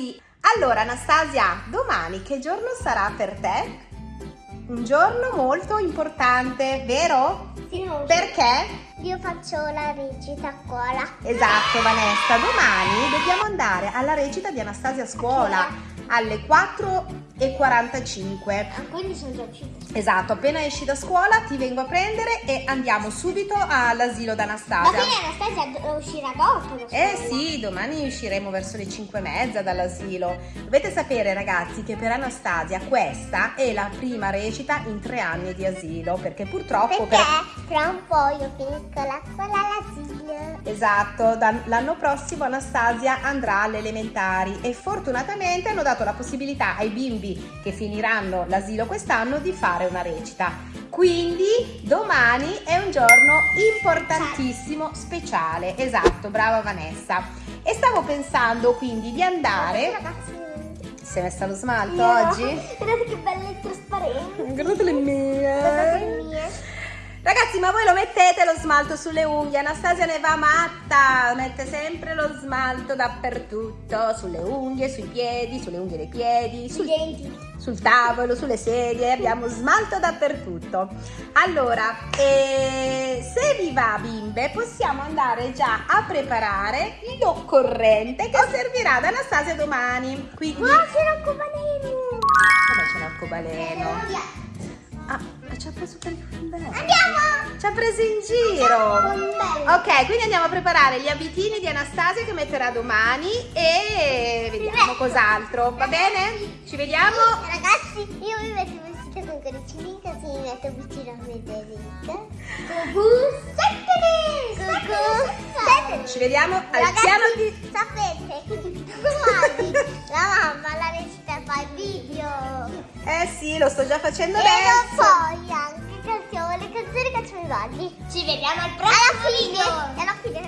ragazzi! Allora Anastasia, domani che giorno sarà per te? Un giorno molto importante, vero? Sì, so. Perché? Io faccio la recita a scuola. Esatto Vanessa, domani dobbiamo andare alla recita di Anastasia a scuola alle 4.45. Ah, quindi sono già uscita. Esatto, appena esci da scuola ti vengo a prendere e andiamo subito all'asilo Ma d'Anastasia. quindi Anastasia uscirà dopo Eh sì, domani usciremo verso le 5 e mezza dall'asilo. Dovete sapere ragazzi che per Anastasia questa è la prima recita in tre anni di asilo perché purtroppo Perché per... tra un po' io finisco la scuola all'asilo. Esatto, l'anno prossimo Anastasia andrà alle elementari e fortunatamente hanno dato la possibilità ai bimbi che finiranno l'asilo quest'anno di fare una recita. Quindi domani è un giorno importantissimo, speciale. Esatto, brava Vanessa. E stavo pensando quindi di andare... Ragazzi, Si è messa lo smalto io- oggi? Guardate che belle e trasparenti. Guardate le Guardate le mie. Ragazzi, ma voi lo mettete lo smalto sulle unghie? Anastasia ne va matta, mette sempre lo smalto dappertutto, sulle unghie, sui piedi, sulle unghie dei piedi, sul, Sui denti. sul tavolo, sulle sedie, abbiamo smalto dappertutto. Allora, eh, se vi va bimbe, possiamo andare già a preparare l'occorrente che servirà ad Anastasia domani. Quindi, Guarda che l'arcobaleno. come c'è l'arcobaleno? Ah, ci ha preso per il bello. Andiamo! Ci ha preso in giro. Ok, quindi andiamo a preparare gli abitini di Anastasia che metterà domani e vediamo cos'altro. Va bene? Ci vediamo? Ragazzi, io mi metto così mi metto vicino a Federica. Cucù, settene! Ci vediamo al Ragazzi, piano di... sapete, domani la mamma la recita fa il video. Eh sì, lo sto già facendo E adesso. poi anche canzoni, le canzoni cacciano i balli. Ci vediamo al prossimo video. E alla fine,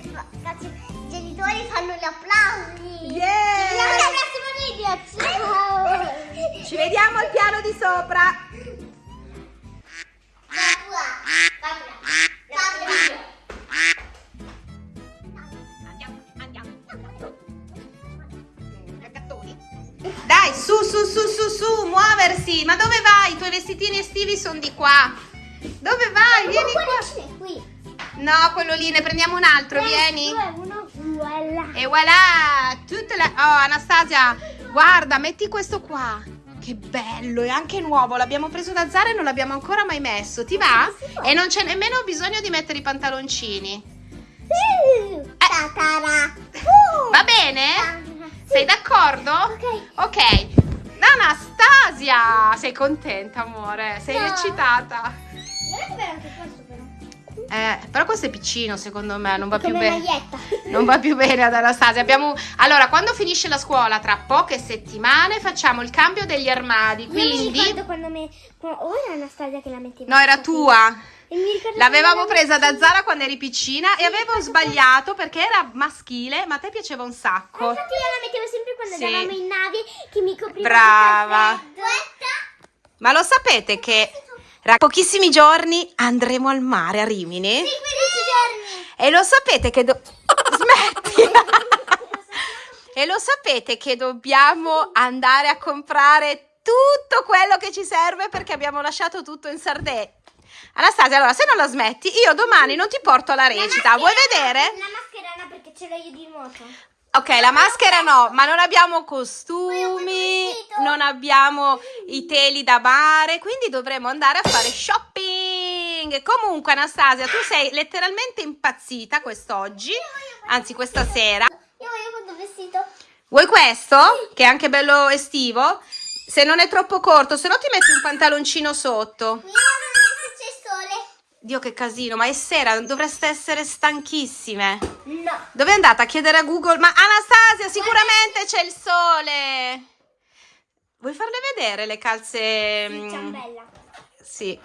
ragazzi, i genitori fanno gli applausi. Yeah! Ci vediamo al prossimo video. Ciao. Ci vediamo al piano di sopra. Su, muoversi. Ma dove vai? I tuoi vestitini estivi sono di qua. Dove vai? Vieni qua. qui. No, quello lì, ne prendiamo un altro, vieni. Due, uno, voilà. E voilà, tutte le... Oh, Anastasia, guarda, metti questo qua. Che bello, è anche nuovo, l'abbiamo preso da Zara e non l'abbiamo ancora mai messo. Ti va? E non c'è nemmeno bisogno di mettere i pantaloncini. Uh. Va bene? Sei d'accordo? Ok. Ok. Anastasia, sei contenta, amore? Sei No. eccitata? Guarda che anche questo però. Eh, però questo è piccino, secondo me, non va più bene. Non va più bene ad Anastasia. Abbiamo... Allora, quando finisce la scuola, tra poche settimane, facciamo il cambio degli armadi. Io mi Quindi. ricordo quando me... O era Anastasia che la metteva? No, era tua. L'avevamo presa da Zara quando eri piccina e avevo sbagliato perché era maschile, ma a te piaceva un sacco. Infatti io la mettevo sempre quando Sì. andavamo in nave che mi copriva Brava. Ma lo sapete che tra pochissimi giorni andremo al mare a Rimini? Sì, 15 giorni. E lo sapete che do... Smetti! e lo sapete che dobbiamo andare a comprare tutto quello che ci serve perché abbiamo lasciato tutto in Sardegna. Anastasia, allora se non la smetti, io domani non ti porto alla recita. Vuoi vedere? La maschera no perché ce l'ho io di nuoto. Ok, la maschera no, ma non abbiamo costumi, non abbiamo i teli da mare, quindi dovremo andare a fare shopping. Comunque, Anastasia, tu sei letteralmente impazzita quest'oggi, anzi questa sera. Io voglio questo vestito. Vuoi questo? Che è anche bello estivo? Se non è troppo corto, se no ti metti un pantaloncino sotto. Io voglio se c'è il sole. Dio che casino, ma è sera, dovreste essere stanchissime. No. Dove è andata a chiedere a Google? Ma Anastasia, sicuramente c'è il sole. Vuoi farle vedere le calze? mm, Ciambella. Sì.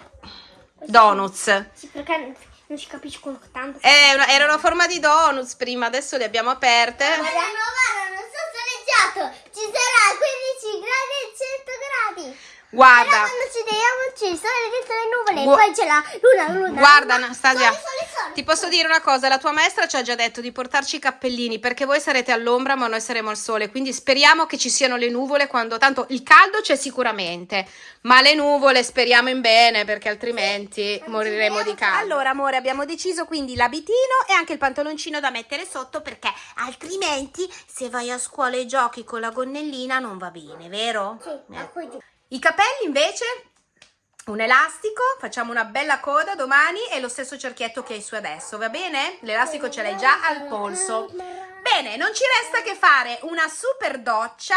Donuts. Sì, perché non si capiscono tanto. Eh, una- erano a forma di donuts prima, adesso le abbiamo aperte. Guarda, no, guarda, non so soleggiato. Ci sarà 15 Guarda. Però quando ci vediamo c'è il sole dentro le nuvole e poi c'è la luna, luna. Guarda luna. Anastasia, Sole, sole, sole. ti posso dire una cosa, la tua maestra ci ha già detto di portarci i cappellini perché voi sarete all'ombra ma noi saremo al sole, quindi speriamo che ci siano le nuvole quando tanto il caldo c'è sicuramente, ma le nuvole speriamo in bene perché altrimenti moriremo di caldo. Allora amore, abbiamo deciso quindi l'abitino e anche il pantaloncino da mettere sotto perché altrimenti se vai a scuola e giochi con la gonnellina non va bene, vero? Sì, Eh. I capelli invece, un elastico, facciamo una bella coda domani e lo stesso cerchietto che hai su adesso, va bene? L'elastico ce l'hai già al polso. Bene, non ci resta che fare una super doccia,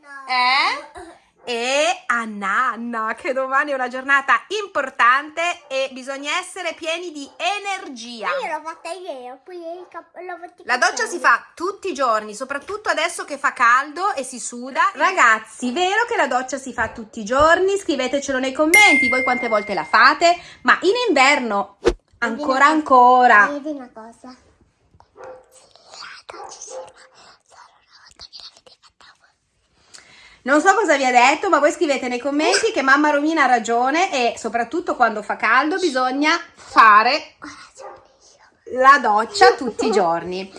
No. eh? E a nanna, che domani è una giornata importante e bisogna essere pieni di energia. Io l'ho fatta ieri, poi l'ho fatto i La doccia si fa tutti i giorni, soprattutto adesso che fa caldo e si suda. Ragazzi, vero che la doccia si fa tutti i giorni? Scrivetecelo nei commenti, voi quante volte la fate, ma in inverno ancora ancora. Vedi una cosa. La doccia si fa solo una volta che l'avete fatta voi. Non so cosa vi ha detto, ma voi scrivete nei commenti che mamma Romina ha ragione e soprattutto quando fa caldo bisogna fare la doccia tutti i giorni.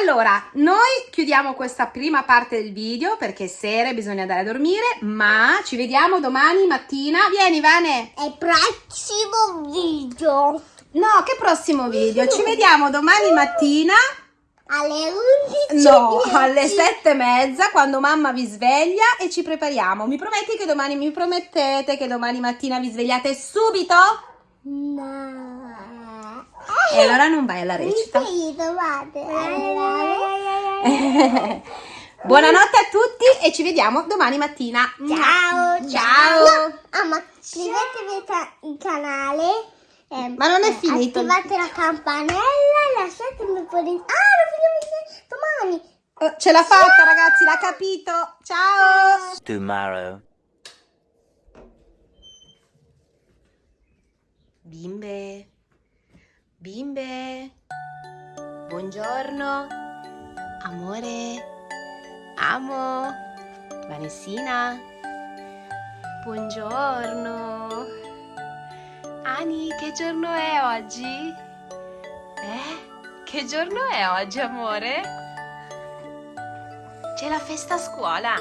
Allora, noi chiudiamo questa prima parte del video perché è sera bisogna andare a dormire, ma ci vediamo domani mattina. Vieni Vane! E prossimo video No, che prossimo video? Ci vediamo domani mattina, alle 11 no, alle sette e mezza, quando mamma vi sveglia e ci prepariamo. Mi prometti che domani, mi promettete che domani mattina vi svegliate subito? No. E allora non vai alla recita. Sì, domande. Buonanotte a tutti e ci vediamo domani mattina. Ciao. Ciao. Ah, ma iscrivetevi ca- il canale. Ehm, Ma non è eh, finito. Attivate la campanella e lasciatemi un po' di... Ah, lo finiamo domani. Oh, Ce l'ha fatta ragazzi, l'ha capito. Ciao. tomorrow. Bimbe, bimbe, buongiorno, amore, amo, Vanessina, buongiorno. Ani, che giorno è oggi? Eh? Che giorno è oggi, amore? C'è la festa a scuola.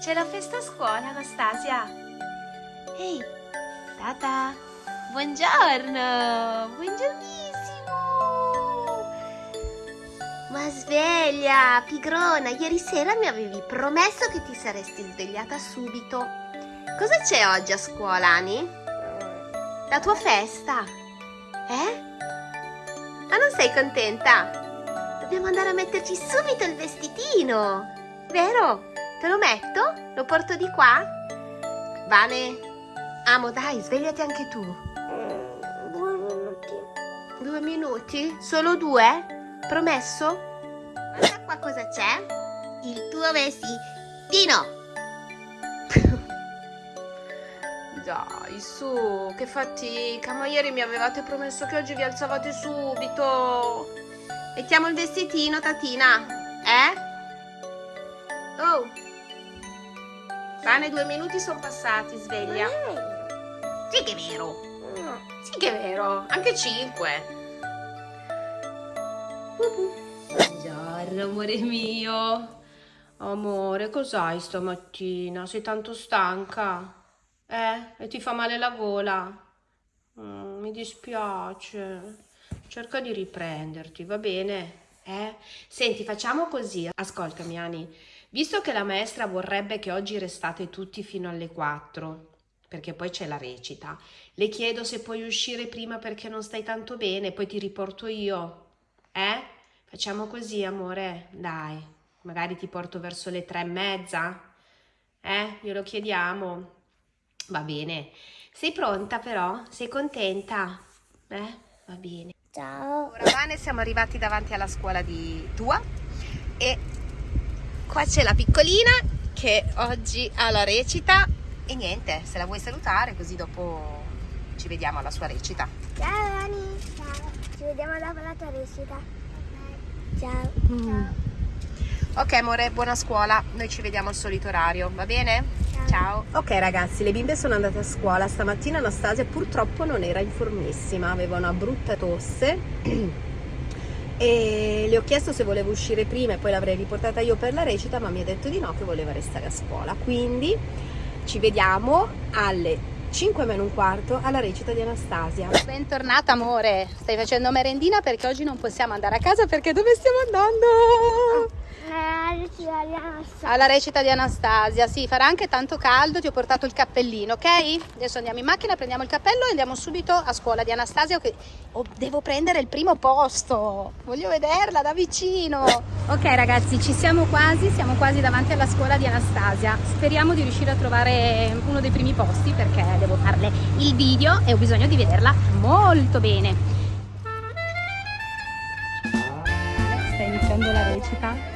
C'è la festa a scuola, Anastasia. Ehi, Tata, buongiorno, buongiornissimo. Ma sveglia, pigrona, ieri sera mi avevi promesso che ti saresti svegliata subito. Cosa c'è oggi a scuola, Ani? La tua festa? Eh? Ma non sei contenta? Dobbiamo andare a metterci subito il vestitino, vero? Te lo metto? Lo porto di qua? Vane, amo, dai, svegliati anche tu. Due minuti? Solo due? Promesso? Guarda qua cosa c'è. Il tuo vestitino. Dai, su, che fatica. Ma ieri mi avevate promesso che oggi vi alzavate subito. Mettiamo il vestitino, Tatina. Eh? Oh. Bene, due minuti sono passati, sveglia. Sì che è vero. Sì che è vero, anche 5. Buongiorno, amore mio. Amore, cos'hai stamattina? Sei tanto stanca? Eh? E ti fa male la gola? Mm, mi dispiace. Cerca di riprenderti, va bene? Eh? Senti, facciamo così. Ascoltami, Ani. Visto che la maestra vorrebbe che oggi restate tutti fino alle 4, perché poi c'è la recita, le chiedo se puoi uscire prima perché non stai tanto bene, poi ti riporto io. Eh? Facciamo così, amore. Dai, magari ti porto verso le tre e mezza. Eh? Glielo chiediamo. Va bene. Sei pronta però? Sei contenta? Eh? Va bene. Ciao. Ora Vane siamo arrivati davanti alla scuola di tua e qua c'è la piccolina che oggi ha la recita e niente, se la vuoi salutare così dopo ci vediamo alla sua recita. Ciao Ani. Ciao. Ci vediamo dopo la tua recita. Ciao. Ok amore, buona scuola, noi ci vediamo al solito orario, va bene? Ciao. Ok ragazzi, le bimbe sono andate a scuola. Stamattina Anastasia purtroppo non era informissima, aveva una brutta tosse. e le ho chiesto se voleva uscire prima e poi l'avrei riportata io per la recita, ma mi ha detto di no, che voleva restare a scuola. Quindi ci vediamo alle 5 meno un quarto alla recita di Anastasia. Bentornata amore, stai facendo merendina perché oggi non possiamo andare a casa perché dove stiamo andando? Alla recita di Anastasia, sì, farà anche tanto caldo, ti ho portato il cappellino, ok? Adesso andiamo in macchina, prendiamo il cappello e andiamo subito a scuola di Anastasia, che oh, devo prendere il primo posto, voglio vederla da vicino. Ok ragazzi, ci siamo quasi, siamo quasi davanti alla scuola di Anastasia, speriamo di riuscire a trovare uno dei primi posti perché devo farle il video e ho bisogno di vederla molto bene. Sta iniziando la recita.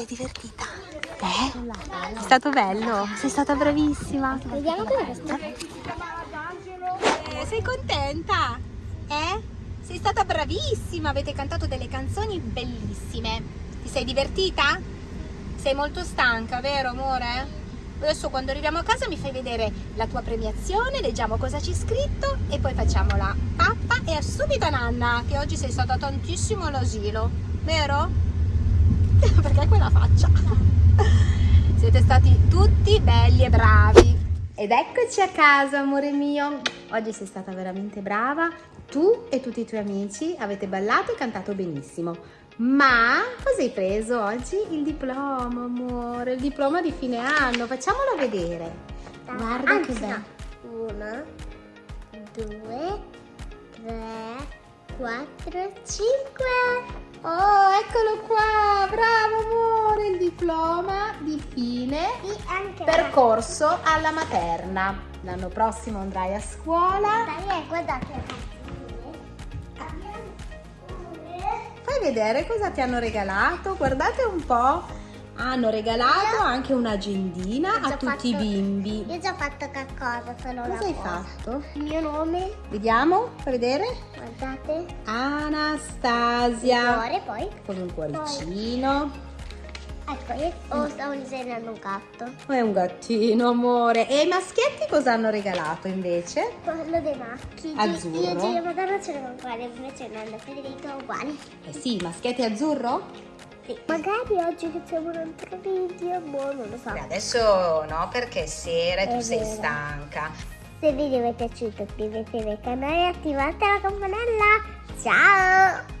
Sei divertita? Eh? È stato bello? Sei stata bravissima. Vediamo cosa questo. Eh, sei contenta? Eh? Sei stata bravissima, avete cantato delle canzoni bellissime. Ti sei divertita? Sei molto stanca, vero amore? Adesso quando arriviamo a casa mi fai vedere la tua premiazione, leggiamo cosa c'è scritto e poi facciamo la pappa e subito a Nanna, che oggi sei stata tantissimo all'asilo, vero? Perché quella faccia? Siete stati tutti belli e bravi. Ed eccoci a casa, amore mio. Oggi sei stata veramente brava. Tu e tutti i tuoi amici avete ballato e cantato benissimo. Ma cosa hai preso oggi? Il diploma, amore, il diploma di fine anno. Facciamolo vedere. Guarda Anzi, che bello. no. Uno, due, tre, quattro, cinque. Oh, eccolo qua. Il diploma di fine percorso alla materna. L'anno prossimo andrai a scuola. Dai, guardate. Abbiamo pure Fai vedere cosa ti hanno regalato. Guardate un po'. Hanno regalato anche un'agendina Ho a tutti i fatto- bimbi. Io ho già fatto qualcosa, solo Cosa hai cosa. fatto? Il mio nome, Vediamo, fai vedere. guardate. Anastasia. Cuore poi. Con un cuoricino. Ecco, io oh, stavo disegnando un gatto. È un gattino, amore. E i maschietti cosa hanno regalato invece? Quello dei maschi. Azzurro. Io e Gino Madonna ce l'ho uguali, invece Nando e Federico uguali. Eh sì, i maschietti azzurro? Sì. Magari oggi facciamo un altro video, boh, non lo so. Beh, adesso no, perché è sera e tu È sei vero. stanca. Se il video vi è piaciuto iscrivetevi al canale e attivate la campanella. Ciao!